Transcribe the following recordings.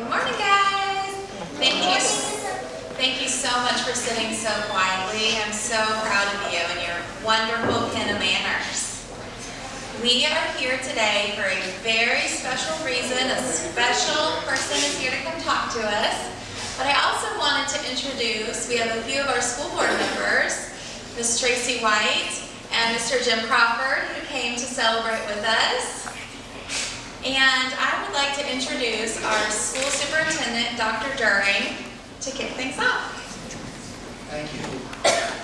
Good morning, guys. Thank you. Thank you so much for sitting so quietly. I'm so proud of you and your wonderful of manners. We are here today for a very special reason. A special person is here to come talk to us. But I also wanted to introduce, we have a few of our school board members, Ms. Tracy White and Mr. Jim Crawford, who came to celebrate with us. And I would like to introduce our school superintendent, Dr. Duerring, to kick things off. Thank you.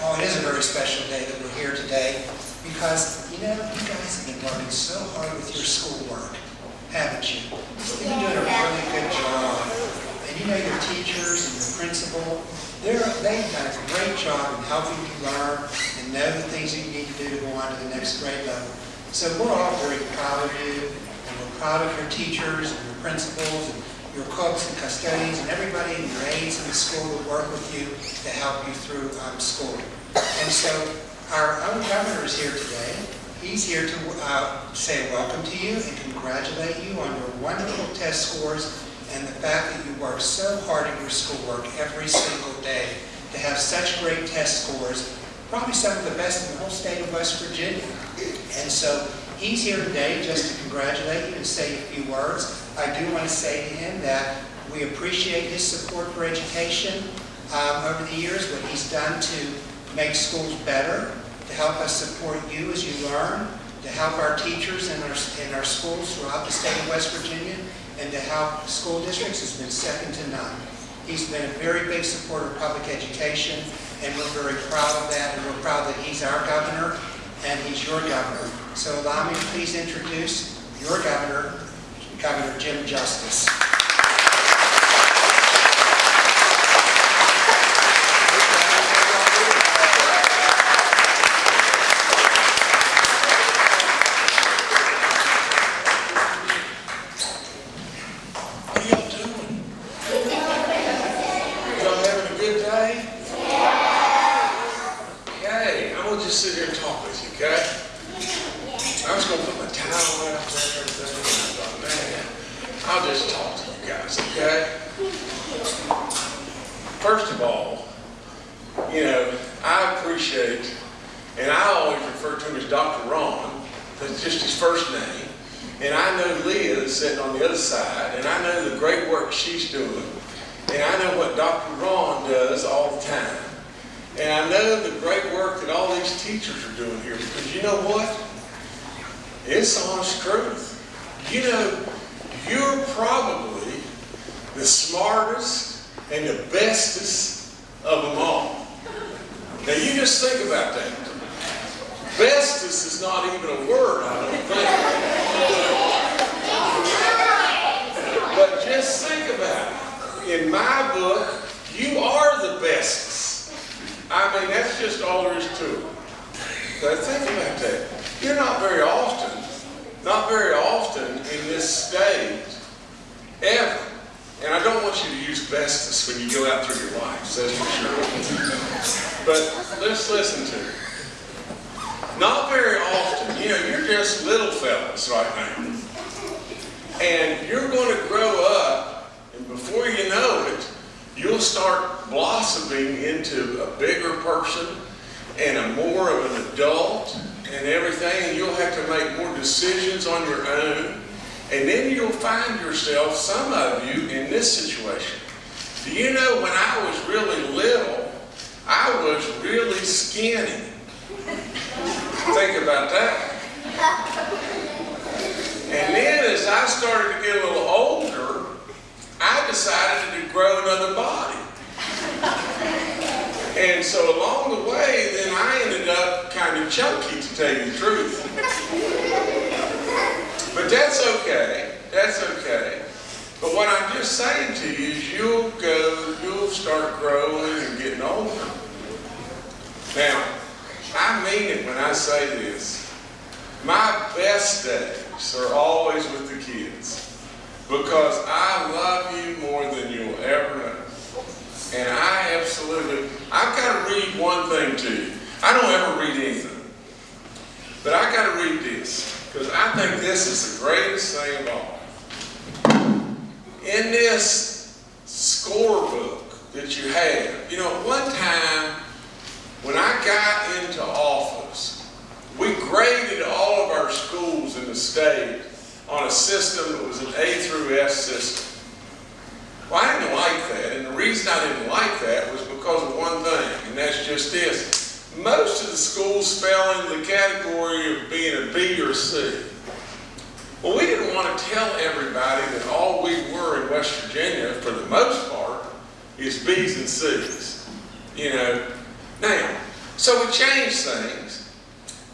Oh, it is a very special day that we're here today because, you know, you guys have been working so hard with your schoolwork, haven't you? You've been doing a really good job. And you know, your teachers and your principal, they're, they've done a great job in helping you learn and know the things that you need to do to go on to the next grade level. So we're all very proud of you, and we're proud of your teachers and your principals and your cooks and custodians and everybody and your aides in the school that work with you to help you through um, school. And so our own governor is here today. He's here to uh, say welcome to you and congratulate you on your wonderful test scores and the fact that you work so hard at your schoolwork every single day to have such great test scores, probably some of the best in the whole state of West Virginia. And so he's here today just to congratulate you and say a few words. I do want to say to him that we appreciate his support for education um, over the years, what he's done to make schools better, to help us support you as you learn, to help our teachers in our, in our schools throughout the state of West Virginia, and to help school districts has been second to none. He's been a very big supporter of public education, and we're very proud of that, and we're proud that he's our governor and he's your governor. So allow me to please introduce your governor, Governor Jim Justice. What are y'all doing? Y'all having a good day? I'm gonna just sit here and talk with you, okay? I was gonna put my towel out there and everything, and I thought, man, I'll just talk to you guys, okay? First of all, you know, I appreciate, and I always refer to him as Dr. Ron, that's just his first name. And I know Leah is sitting on the other side, and I know the great work she's doing. And I know what Dr. Ron does all the time. And I know the great work that all these teachers are doing here, because you know what? It's honest truth. You know, you're probably the smartest and the bestest of them all. Now you just think about that. Bestest is not even a word, I don't think. But just think about it. In my book, you are the bestest. I mean, that's just all there is to it. So think about that. You're not very often, not very often in this state, ever. And I don't want you to use bestest when you go out through your lives, that's for sure. But let's listen to it. Not very often, you know, you're just little fellas right now. And you're going to grow up, and before you know it, you'll start blossoming into a bigger person and a more of an adult and everything, and you'll have to make more decisions on your own. And then you'll find yourself, some of you, in this situation. Do you know when I was really little, I was really skinny. Think about that. And then as I started to get a little older, I decided to grow another body. And so along the way, then I ended up kind of chunky, to tell you the truth. But that's okay. That's okay. But what I'm just saying to you is you'll go, you'll start growing and getting older. Now, I mean it when I say this. My best days are always with the kids because I love you more than you'll ever know. And I absolutely, I've got to read one thing to you. I don't ever read anything. But I got to read this because I think this is the greatest thing of all. In this this scorebook that you have, you know, one time, when I got into office, we graded all of our schools in the state on a system that was an A through S system. Well, I didn't like that, and the reason I didn't like that was because of one thing, and that's just this. Most of the schools fell into the category of being a B or C. Well, we didn't want to tell everybody that all we were in West Virginia, for the most part, is B's and C's. You know, now, so we changed things,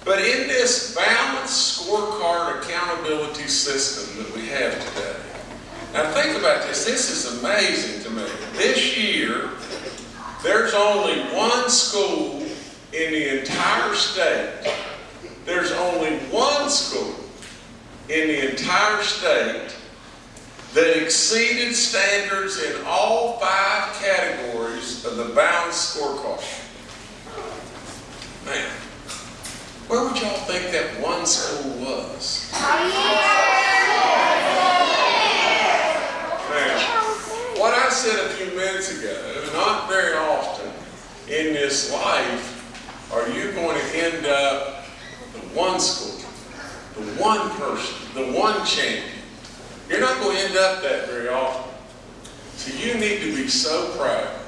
but in this balanced scorecard accountability system that we have today, now think about this, this is amazing to me. This year, there's only one school in the entire state, there's only one school in the entire state that exceeded standards in all five categories of the balanced scorecard. Man, where would y'all think that one school was? Now, what I said a few minutes ago, not very often in this life are you going to end up the one school, the one person, the one champion. You're not going to end up that very often. So you need to be so proud,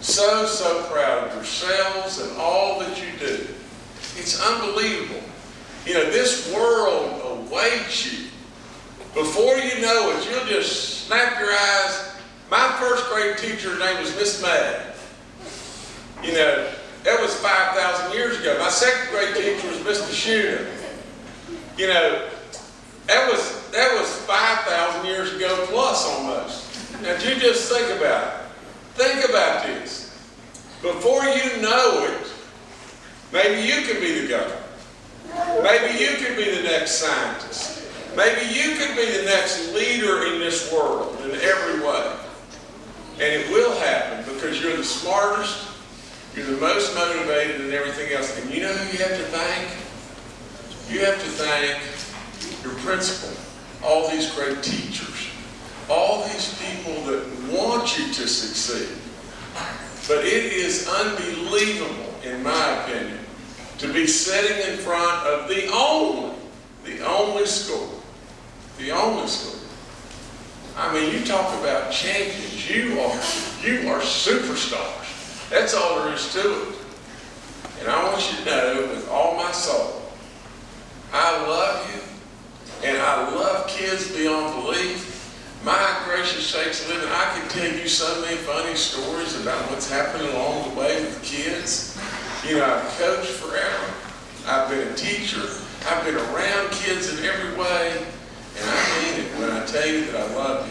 so, so proud of yourselves and all that you do. It's unbelievable. You know, this world awaits you. Before you know it, you'll just snap your eyes. My first grade teacher's name was Miss May. You know, that was 5,000 years ago. My second grade teacher was Mr. Shooter. You know, that was, that was 5,000 years ago plus almost. Now, you just think about it. Think about this. Before you know it, maybe you can be the governor. Maybe you can be the next scientist. Maybe you can be the next leader in this world in every way. And it will happen because you're the smartest, you're the most motivated and everything else. And you know who you have to thank? You have to thank your principal, all these great teachers, all these people that want you to succeed. But it is unbelievable, in my opinion, to be sitting in front of the only, the only school, the only school. I mean, you talk about champions. You are, you are superstars. That's all there is to it. And I want you to know with all my soul, I love you, and I love kids beyond belief. My gracious sakes, living, I can tell you so many funny stories about what's happened along the way with kids. You know, I've coached forever. I've been a teacher. I've been around kids in every way. And I mean it when I tell you that I love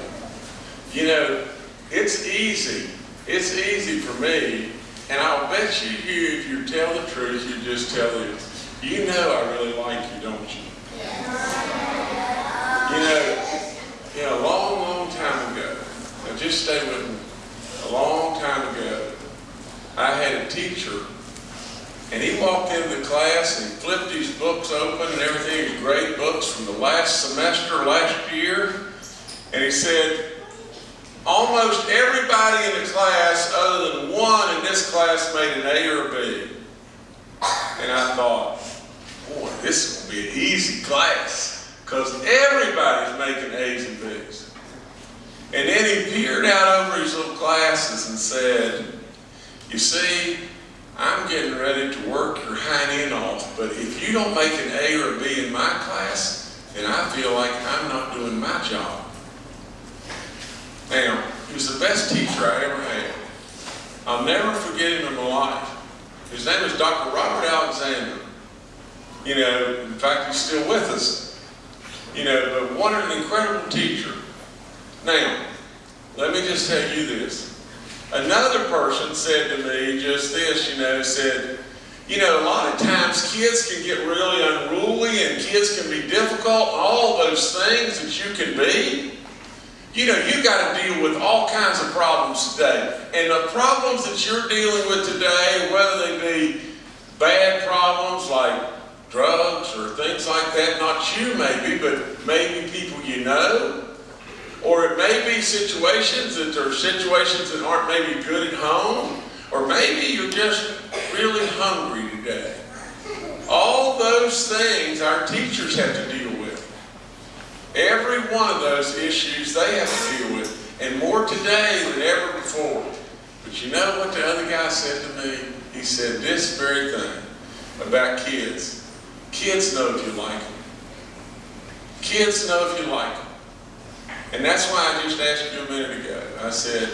you. You know, it's easy. It's easy for me. And I'll bet you here, if you tell the truth, you just tell it. You know I really like you, don't you? You know, you know, a long, long time ago, now just stay with me, a long time ago, I had a teacher, and he walked into the class and flipped his books open and everything, grade books from the last semester, last year, and he said, almost everybody in the class other than one in this class made an A or a B. And I thought, boy, this is going to be an easy class because everybody's making A's and B's. And then he peered out over his little classes and said, you see, I'm getting ready to work your hind end off, but if you don't make an A or a B in my class, then I feel like I'm not doing my job. Now, he was the best teacher I ever had. I'll never forget him in my life. His name was Dr. Robert Alexander. You know, in fact, he's still with us. You know, but what an incredible teacher. Now, let me just tell you this. Another person said to me just this, you know, said, you know, a lot of times kids can get really unruly and kids can be difficult, all those things that you can be. You know, you got to deal with all kinds of problems today. And the problems that you're dealing with today, whether they be bad problems like drugs or things like that, not you maybe, but maybe people you know, or it may be situations that are situations that aren't maybe good at home, or maybe you're just really hungry today. All those things our teachers have to with. Every one of those issues they have to deal with, and more today than ever before. But you know what the other guy said to me? He said this very thing about kids. Kids know if you like them. Kids know if you like them. And that's why I just asked you a minute ago. I said,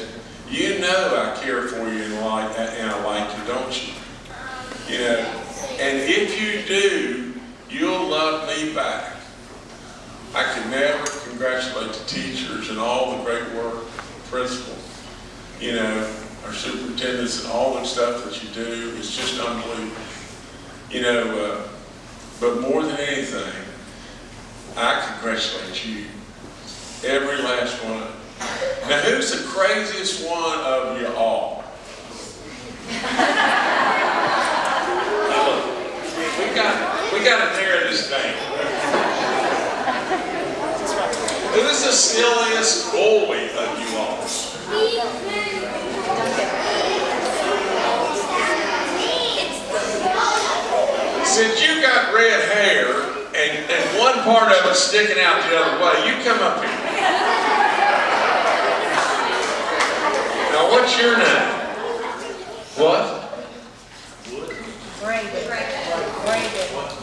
you know I care for you and, like, and I like you, don't you? You know, and if you do, you'll love me back. I can never congratulate the teachers and all the great work, principals, you know, our superintendents and all the stuff that you do. It's just unbelievable. You know, uh, but more than anything, I congratulate you, every last one. Now, who's the craziest one of you all? We got, we got to narrow this down. Who's the silliest boy of you all? Since you got red hair and, and one part of it sticking out the other way, you come up here. Now, what's your name? What? Braden. Braden.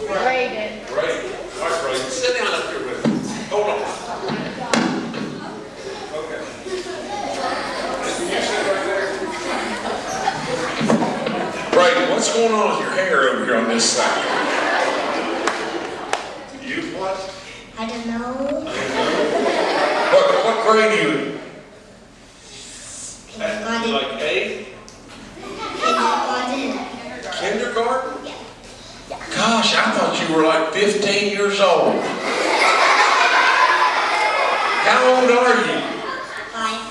Braden. Ray. All right, Ray, sit down up here with me. Hold on. Okay. You sit right there. Brayden, what's going on with your hair over here on this side? You what? I don't know. What, what grade are you in? Kindergarten. Like eight? Kindergarten. Kindergarten? Gosh, I thought you were like 15 years old. How old are you? Five.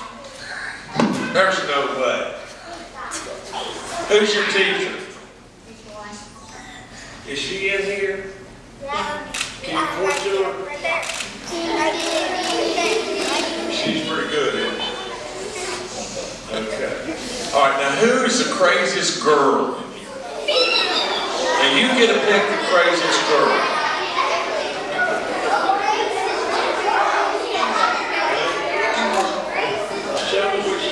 There's no way. Who's your teacher? Is she in here? Can you point to her? She's pretty good, isn't she? Okay. All right, now who's the craziest girl in here? And you get to pick the craziest girl. Show me where.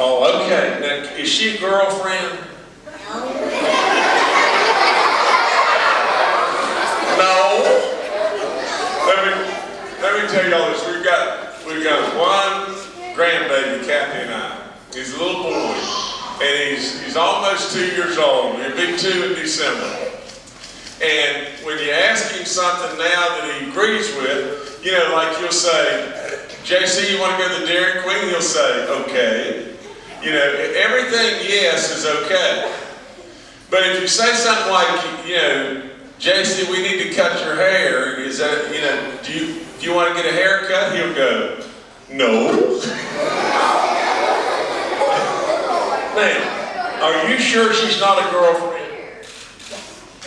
Oh, okay. Now, is she a girlfriend? No. Let me, let me tell y'all this. We've got, we've got one grandbaby, Kathy and I. He's a little boy. And he's, he's almost two years old. He'll be two in December. And when you ask him something now that he agrees with, you know, like you'll say, JC, you want to go to the Dairy Queen? He'll say, okay. You know, everything yes is okay. But if you say something like, you know, JC, we need to cut your hair, is that, you know, do you, do you want to get a haircut? He'll go, no. Now, are you sure she's not a girlfriend?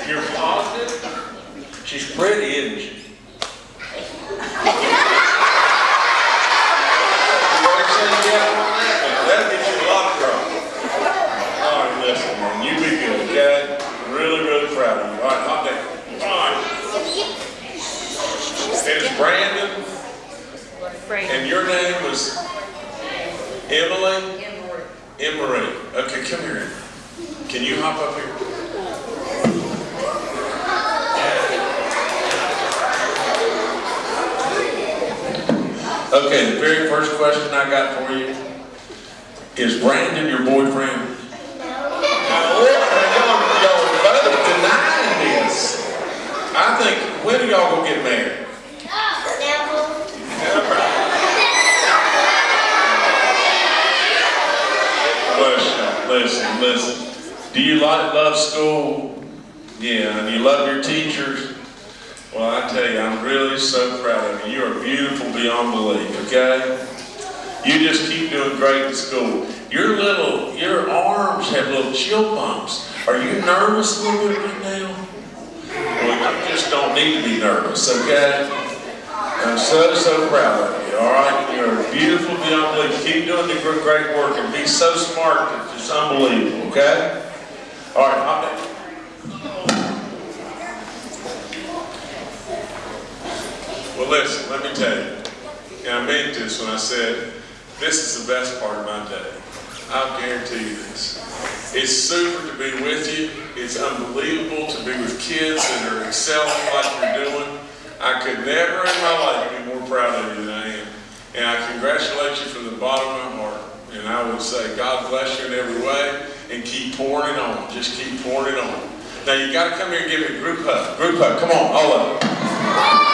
You're positive? She's pretty, isn't she? You already said yes on that one. You a lot of. All right, listen, man, you be good, okay? I'm really, really proud of you. All right, hop down. All right. And it's Brandon, and your name was Emily? Emery. Okay, come here. Can you hop up here? Okay, the very first question I got for you is Brandon your boyfriend? I think, when are y'all gonna get married? Never. Listen, listen, listen. Do you like, love school? Yeah, and you love your teachers? Well, I tell you, I'm really so proud of you. You are beautiful beyond belief, okay? You just keep doing great in school. Your little, your arms have little chill bumps. Are you nervous a little bit right now? Well, you just don't need to be nervous, okay? I'm so, so proud of you, all right? You're beautiful young lady. Keep doing the gr- great work and be so smart that it's unbelievable, okay? All right, I'll- Well, listen, let me tell you, and I meant this when I said, this is the best part of my day. I'll guarantee you this. It's super to be with you. It's unbelievable to be with kids that are excelling like you're doing. I could never in my life be more proud of you than I am. And I congratulate you from the bottom of my heart. And I would say, God bless you in every way and keep pouring it on. Just keep pouring it on. Now you gotta come here and give me a group hug. Group hug, come on, all of you.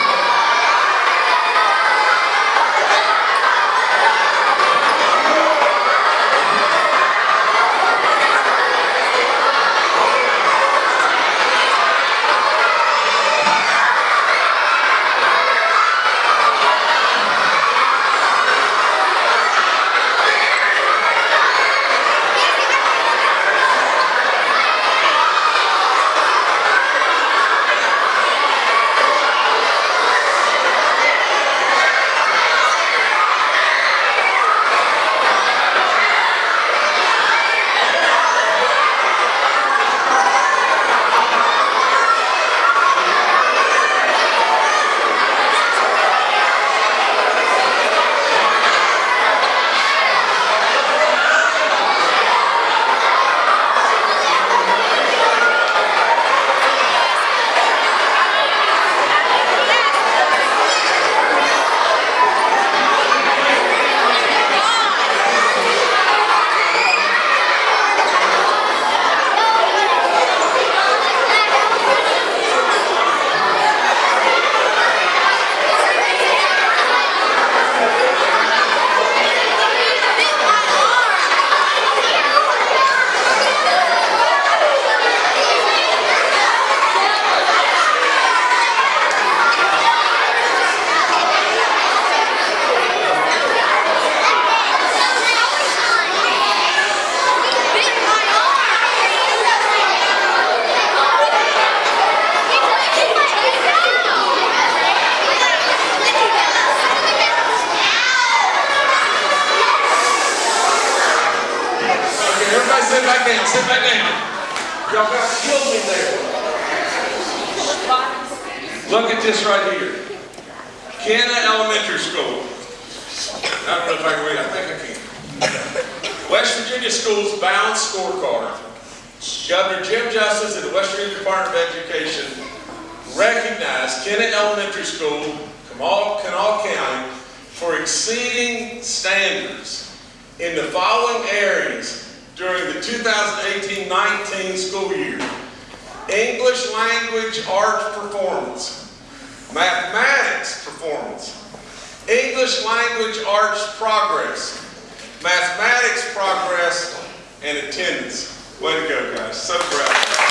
Y'all got killed me there. Look at this right here. Kenna Elementary School. I don't know if I can read, I think I can. West Virginia Schools Balanced Scorecard. Governor Jim Justice and the West Virginia Department of Education recognized Kenna Elementary School, Kanawha County, for exceeding standards in the following areas 2018-19 school year. English language arts performance, mathematics performance, English language arts progress, mathematics progress, and attendance. Way to go, guys. So proud.